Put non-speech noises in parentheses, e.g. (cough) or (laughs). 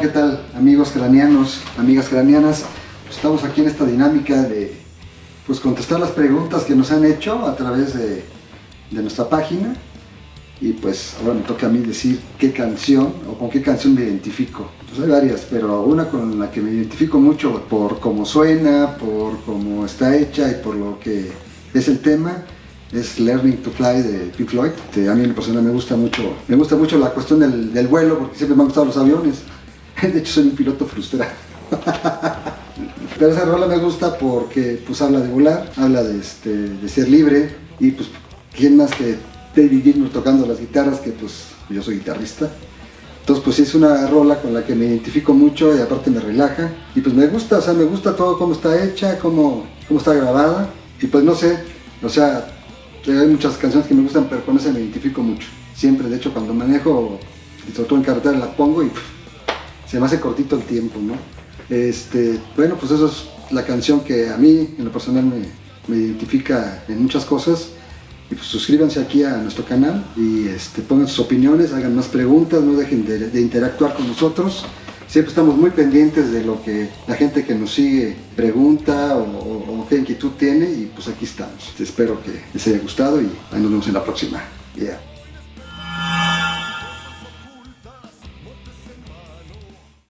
¿qué tal amigos craneanos, amigas craneanas? Pues estamos aquí en esta dinámica de pues, contestar las preguntas que nos han hecho a través de, nuestra página y pues ahora me toca a mí decir qué canción o con qué canción me identifico. Pues hay varias, pero una con la que me identifico mucho por cómo suena, por cómo está hecha y por lo que es el tema es Learning to Fly de Pink Floyd. a mí en persona me gusta mucho, me gusta mucho la cuestión del vuelo porque siempre me han gustado los aviones. (laughs) De hecho soy un piloto frustrado. Pero esa rola me gusta porque pues habla de volar, habla de, este, de ser libre y pues quién más que David Gilmour tocando las guitarras que pues yo soy guitarrista. Entonces pues es una rola con la que me identifico mucho y aparte me relaja y pues me gusta, o sea me gusta todo cómo está hecha, cómo, cómo está grabada y pues no sé, o sea hay muchas canciones que me gustan pero con esa me identifico mucho. Siempre, de hecho cuando manejo, y sobre todo en carretera la pongo y se me hace cortito el tiempo, ¿no? Este, bueno, pues eso es la canción que a mí, en lo personal, me, identifica en muchas cosas. Y pues suscríbanse aquí a nuestro canal y este, pongan sus opiniones, hagan más preguntas, no dejen de, interactuar con nosotros. Siempre estamos muy pendientes de lo que la gente que nos sigue pregunta o, qué inquietud tiene y pues aquí estamos. Espero que les haya gustado y nos vemos en la próxima. Yeah.